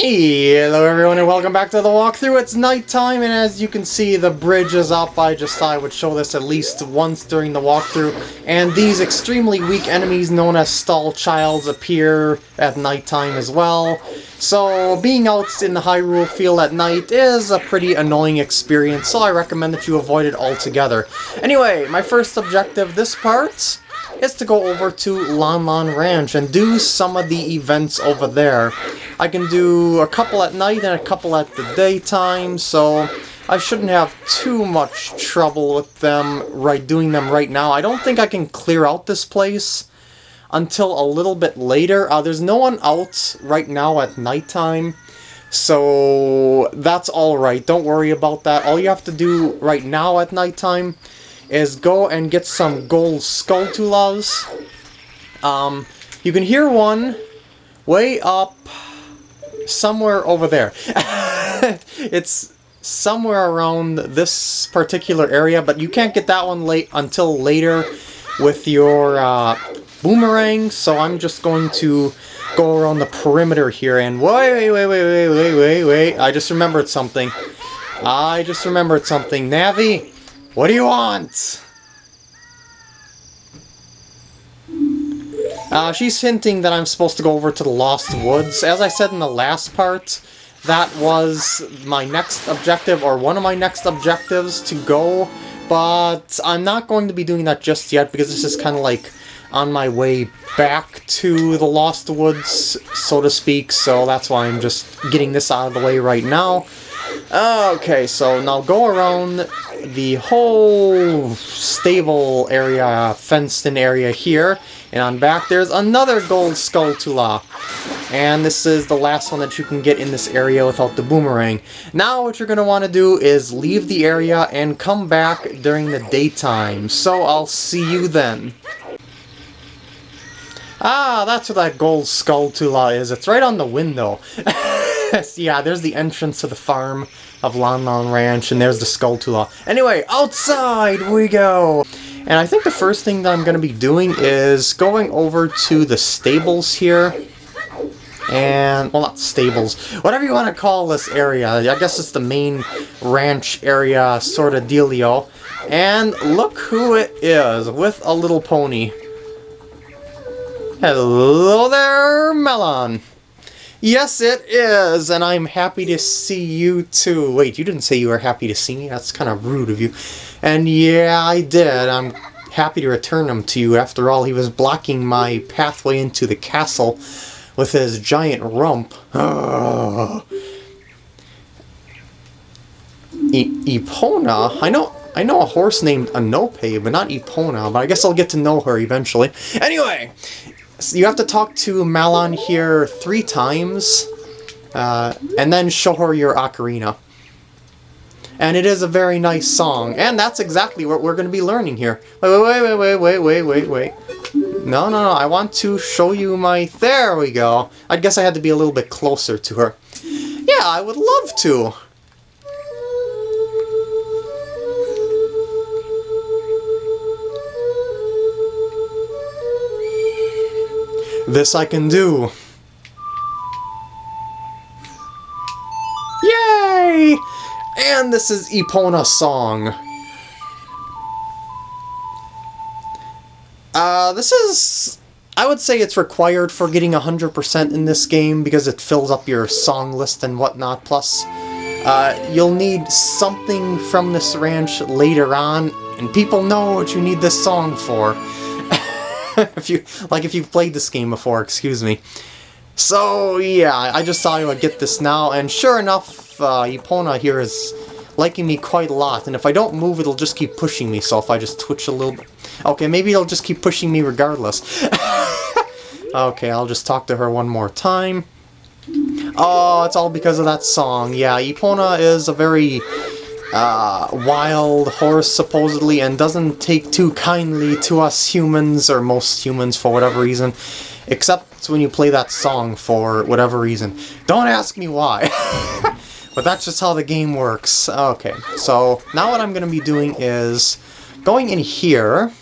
Hello everyone and welcome back to the walkthrough. It's nighttime and as you can see the bridge is up. I just thought I would show this at least once during the walkthrough. And these extremely weak enemies known as Stalchilds appear at nighttime as well. So being out in the Hyrule field at night is a pretty annoying experience so I recommend that you avoid it altogether. Anyway, my first objective this part is to go over to Lon Lon Ranch and do some of the events over there. I can do a couple at night and a couple at the daytime, so I shouldn't have too much trouble with them right doing them right now. I don't think I can clear out this place until a little bit later. Uh, there's no one out right now at nighttime, so that's alright. Don't worry about that. All you have to do right now at nighttime is go and get some gold Skulltulas. Um, you can hear one way up somewhere over there. it's somewhere around this particular area, but you can't get that one late until later with your uh, boomerang, so I'm just going to go around the perimeter here and wait, wait, wait, wait, wait, wait, wait, I just remembered something. I just remembered something. Navi, what do you want? Uh, she's hinting that I'm supposed to go over to the Lost Woods. As I said in the last part, that was my next objective, or one of my next objectives to go, but I'm not going to be doing that just yet, because this is kind of like on my way back to the Lost Woods, so to speak, so that's why I'm just getting this out of the way right now. Okay, so now go around the whole stable area, fenced-in area here, and on back there's another gold Skulltula. And this is the last one that you can get in this area without the boomerang. Now what you're going to want to do is leave the area and come back during the daytime. So I'll see you then. Ah, that's where that gold Skulltula is. It's right on the window. yeah, there's the entrance to the farm of Lon Lon Ranch, and there's the Skulltula. Anyway, outside we go! And I think the first thing that I'm going to be doing is going over to the stables here. And, well, not stables, whatever you want to call this area. I guess it's the main ranch area sort of dealio. And look who it is, with a little pony. Hello there, Malon! Yes, it is, and I'm happy to see you too. Wait, you didn't say you were happy to see me? That's kind of rude of you. And yeah, I did. I'm happy to return him to you. After all, he was blocking my pathway into the castle with his giant rump. Epona? I know I know a horse named Anope, but not Epona, but I guess I'll get to know her eventually. Anyway, you have to talk to Malon here three times, uh, and then show her your ocarina. And it is a very nice song, and that's exactly what we're going to be learning here. Wait, wait, wait, wait, wait, wait, wait, wait. No, no, no, I want to show you my... There we go. I guess I had to be a little bit closer to her. Yeah, I would love to. This I can do. Yay! And this is Epona's song. Uh, this is... I would say it's required for getting 100% in this game because it fills up your song list and whatnot. Plus, uh, you'll need something from this ranch later on, and people know what you need this song for. if you like if you've played this game before, excuse me. So yeah, I just thought I would get this now, and sure enough, uh, Epona here is liking me quite a lot, and if I don't move, it'll just keep pushing me, so if I just twitch a little bit... Okay, maybe it'll just keep pushing me regardless. okay, I'll just talk to her one more time. Oh, it's all because of that song. Yeah, Epona is a very uh, wild horse, supposedly, and doesn't take too kindly to us humans, or most humans for whatever reason, except when you play that song for whatever reason. Don't ask me why. but that's just how the game works. Okay, so now what I'm going to be doing is going in here,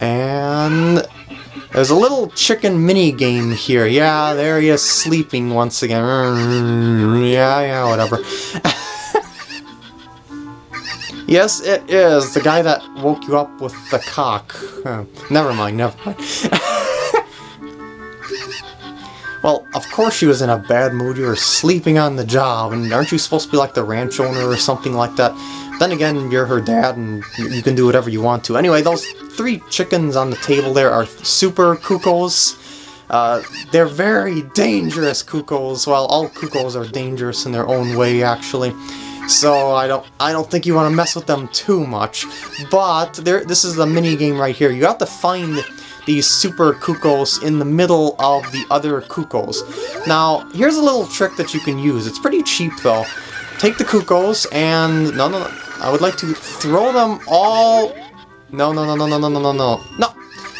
and There's a little chicken mini game here. Yeah, there he is sleeping once again. Yeah, yeah, whatever. yes, it is. The guy that woke you up with the cock. Never mind, never mind. well, of course she was in a bad mood. You were sleeping on the job, and aren't you supposed to be like the ranch owner or something like that? Then again, you're her dad, and you can do whatever you want to. Anyway, those three chickens on the table there are super cuckoos. Uh, they're very dangerous cuckoos. Well, all cuckoos are dangerous in their own way, actually. So I don't, I don't think you want to mess with them too much. But there, this is the mini game right here. You have to find these super cuckoos in the middle of the other cuckoos. Now, here's a little trick that you can use. It's pretty cheap though. Take the cuckoos and no, no, no. I would like to throw them all no, no, no, no, no, no, no, no, no. No!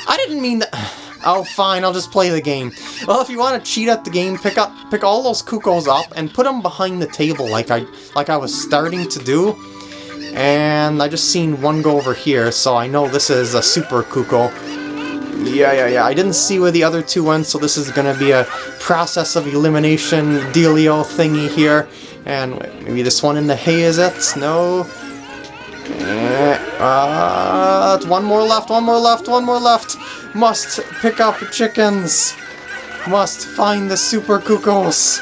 I didn't mean that. Oh, fine, I'll just play the game. Well, if you want to cheat at the game, pick up, pick all those cuckoos up and put them behind the table like I, like I was starting to do. And I just seen one go over here, so I know this is a super cuckoo. Yeah, yeah, yeah. I didn't see where the other two went, so this is gonna be a process of elimination dealio thingy here. And maybe this one in the hay is it? No. Uh, one more left, one more left, one more left. Must pick up chickens. Must find the super cuckoos.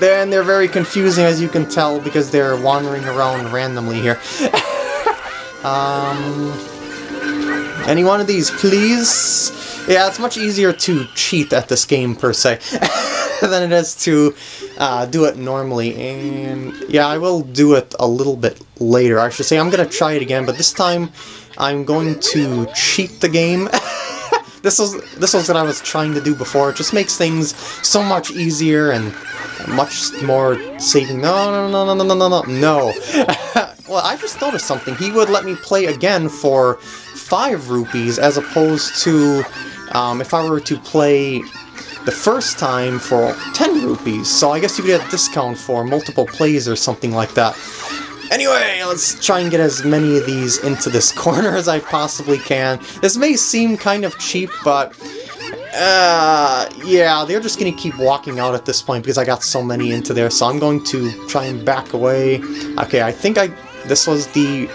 Then they're very confusing as you can tell because they're wandering around randomly here. um, any one of these, please? Yeah, it's much easier to cheat at this game per se. than it is to uh, do it normally. And yeah, I will do it a little bit later. I should say I'm going to try it again, but this time I'm going to cheat the game. this was this was what I was trying to do before. It just makes things so much easier and much more saving. No, no, no, no, no, no, no, no. well, I just noticed something. He would let me play again for five rupees as opposed to um, if I were to play the first time for 10 rupees, so I guess you get a discount for multiple plays or something like that. Anyway, let's try and get as many of these into this corner as I possibly can. This may seem kind of cheap, but... Uh, yeah, they're just going to keep walking out at this point because I got so many into there, so I'm going to try and back away. Okay, I think I this was the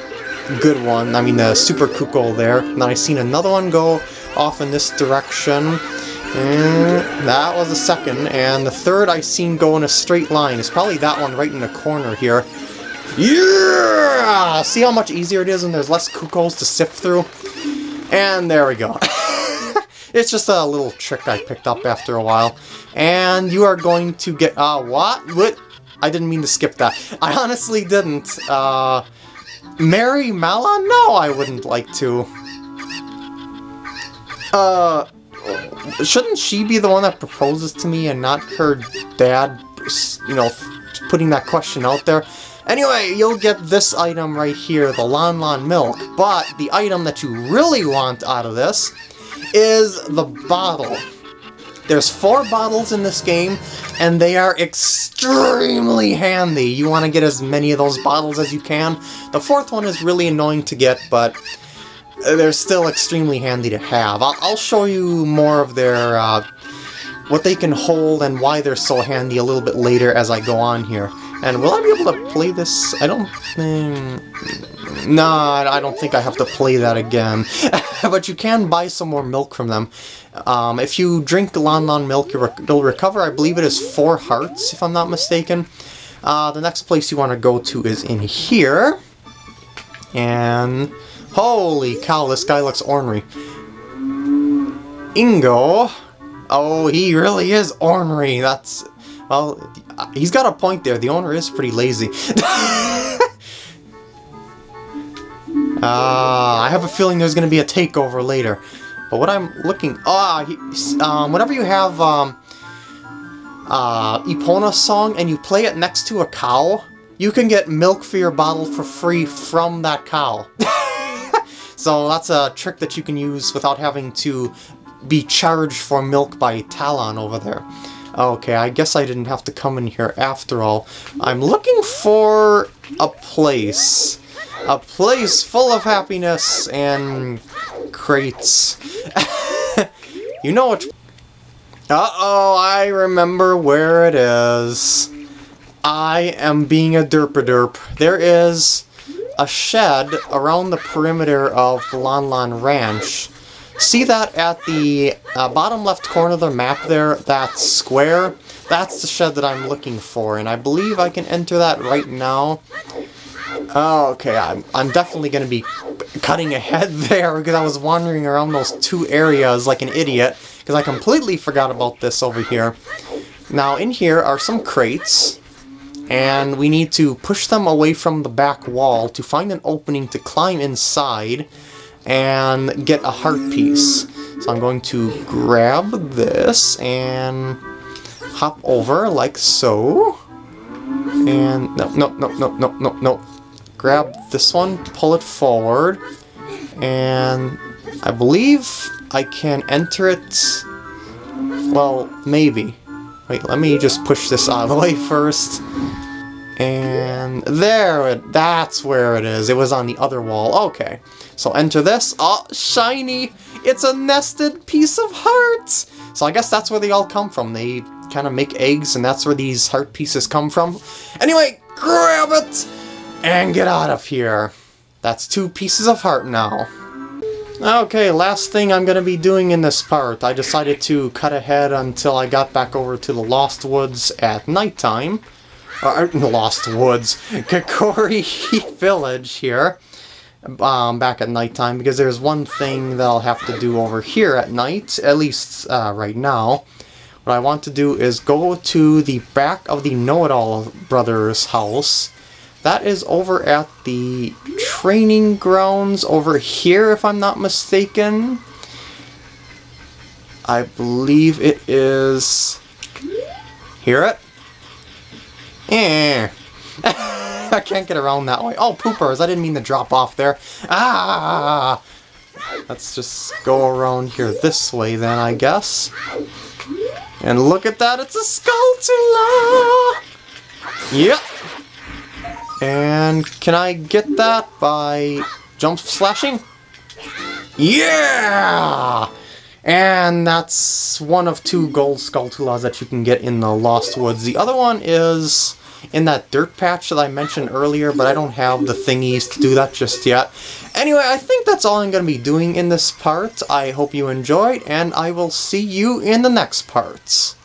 good one, I mean the Super Cuckoo there, and then I seen another one go off in this direction. And that was the second, and the third I seen go in a straight line. It's probably that one right in the corner here. Yeah! See how much easier it is when there's less cuckoos to sift through? And there we go. it's just a little trick I picked up after a while. And you are going to get... Uh, what? What? I didn't mean to skip that. I honestly didn't. Uh, marry Mala? No, I wouldn't like to. Uh, shouldn't she be the one that proposes to me and not her dad, you know, putting that question out there? Anyway, you'll get this item right here, the Lon Lon Milk, but the item that you really want out of this is the bottle. There's four bottles in this game, and they are extremely handy. You want to get as many of those bottles as you can. The fourth one is really annoying to get, but they're still extremely handy to have. I'll, I'll show you more of their, uh, what they can hold and why they're so handy a little bit later as I go on here. And will I be able to play this? I don't think... Nah, I don't think I have to play that again. but you can buy some more milk from them. Um, if you drink Lon Lon milk, you'll recover, I believe it is four hearts, if I'm not mistaken. Uh, the next place you want to go to is in here. And Holy cow, this guy looks ornery. Ingo? Oh, he really is ornery. That's... Well, he's got a point there. The owner is pretty lazy. uh, I have a feeling there's going to be a takeover later. But what I'm looking... Ah, oh, um, whenever you have um, uh, Epona song and you play it next to a cow, you can get milk for your bottle for free from that cow. So that's a trick that you can use without having to be charged for milk by Talon over there. Okay, I guess I didn't have to come in here after all. I'm looking for a place. A place full of happiness and crates. You know what? Uh-oh, I remember where it is. I am being a derp-a-derp. There is a shed around the perimeter of Lon Ranch. See that at the uh, bottom left corner of the map there, that square? That's the shed that I'm looking for, and I believe I can enter that right now. Oh, okay, I'm, I'm definitely going to be cutting ahead there because I was wandering around those two areas like an idiot because I completely forgot about this over here. Now, in here are some crates, and we need to push them away from the back wall to find an opening to climb inside and get a heart piece. So I'm going to grab this and hop over like so. And no, no, no, no, no, no, no. Grab this one, pull it forward, and I believe I can enter it. Well, maybe. Wait, let me just push this out of the way first. And there, it, that's where it is. It was on the other wall. Okay, so enter this. Oh, shiny! It's a nested piece of hearts! So I guess that's where they all come from. They kind of make eggs, and that's where these heart pieces come from. Anyway, grab it! And get out of here. That's two pieces of heart now. Okay, last thing I'm going to be doing in this part. I decided to cut ahead until I got back over to the Lost Woods at nighttime uh, Lost Woods, Kokiri Village here, um, back at nighttime, because there's one thing that I'll have to do over here at night, at least uh, right now. What I want to do is go to the back of the Know-It-All Brothers house. That is over at the training grounds over here, if I'm not mistaken. I believe it is... Hear it? Eh. I can't get around that way. Oh, poopers! I didn't mean to drop off there. Ah! Let's just go around here this way then, I guess. And look at that, it's a Skulltula! Yep. And can I get that by jump slashing? Yeah! And that's one of two gold Skulltulas that you can get in the Lost Woods. The other one is in that dirt patch that I mentioned earlier, but I don't have the thingies to do that just yet. Anyway, I think that's all I'm going to be doing in this part. I hope you enjoyed, and I will see you in the next parts.